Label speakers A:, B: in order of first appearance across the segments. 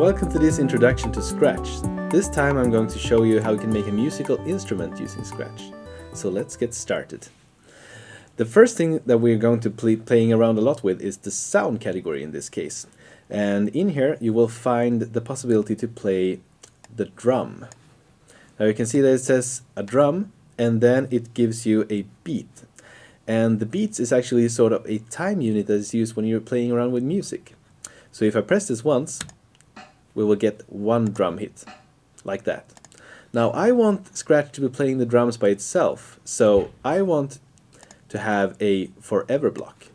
A: Welcome to this introduction to Scratch. This time I'm going to show you how you can make a musical instrument using Scratch. So let's get started. The first thing that we're going to play playing around a lot with is the sound category in this case. And in here you will find the possibility to play the drum. Now you can see that it says a drum and then it gives you a beat. And the beats is actually sort of a time unit that is used when you're playing around with music. So if I press this once, we will get one drum hit, like that. Now I want Scratch to be playing the drums by itself, so I want to have a forever block.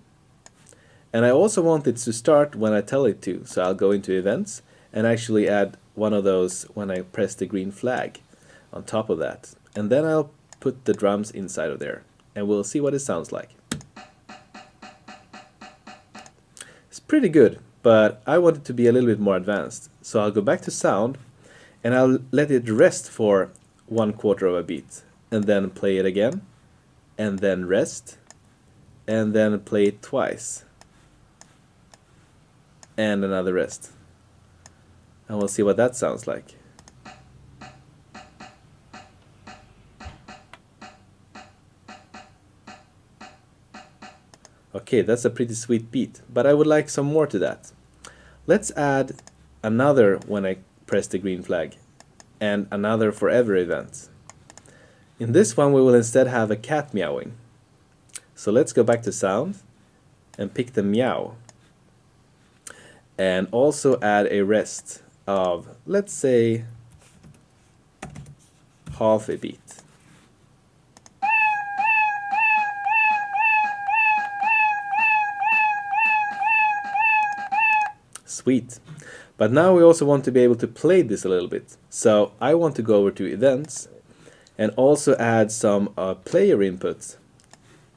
A: And I also want it to start when I tell it to, so I'll go into events and actually add one of those when I press the green flag on top of that. And then I'll put the drums inside of there and we'll see what it sounds like. It's pretty good, but I want it to be a little bit more advanced. So I'll go back to sound and I'll let it rest for one quarter of a beat and then play it again and then rest and then play it twice and another rest and we'll see what that sounds like. Okay, that's a pretty sweet beat, but I would like some more to that. Let's add another when I press the green flag and another forever event. In this one we will instead have a cat meowing. So let's go back to sound and pick the meow and also add a rest of let's say half a beat. Sweet. But now we also want to be able to play this a little bit. So I want to go over to events and also add some uh, player input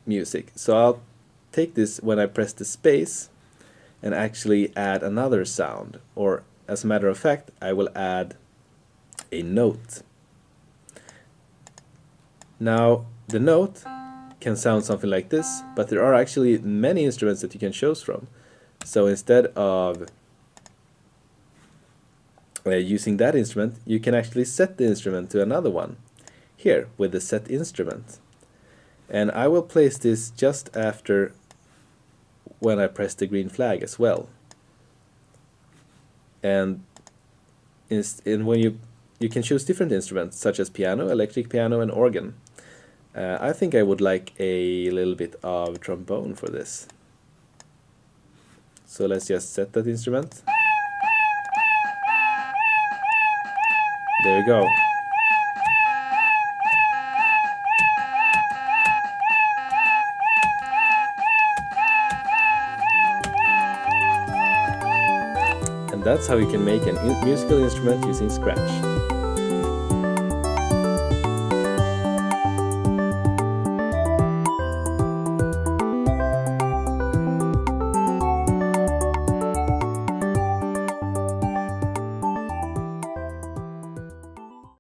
A: music. So I'll take this when I press the space and actually add another sound or as a matter of fact I will add a note. Now the note can sound something like this but there are actually many instruments that you can choose from. So instead of uh, using that instrument, you can actually set the instrument to another one here with the set instrument. And I will place this just after when I press the green flag as well. And in when you you can choose different instruments such as piano, electric piano and organ. Uh, I think I would like a little bit of trombone for this. So let's just set that instrument. There you go. And that's how you can make a musical instrument using Scratch.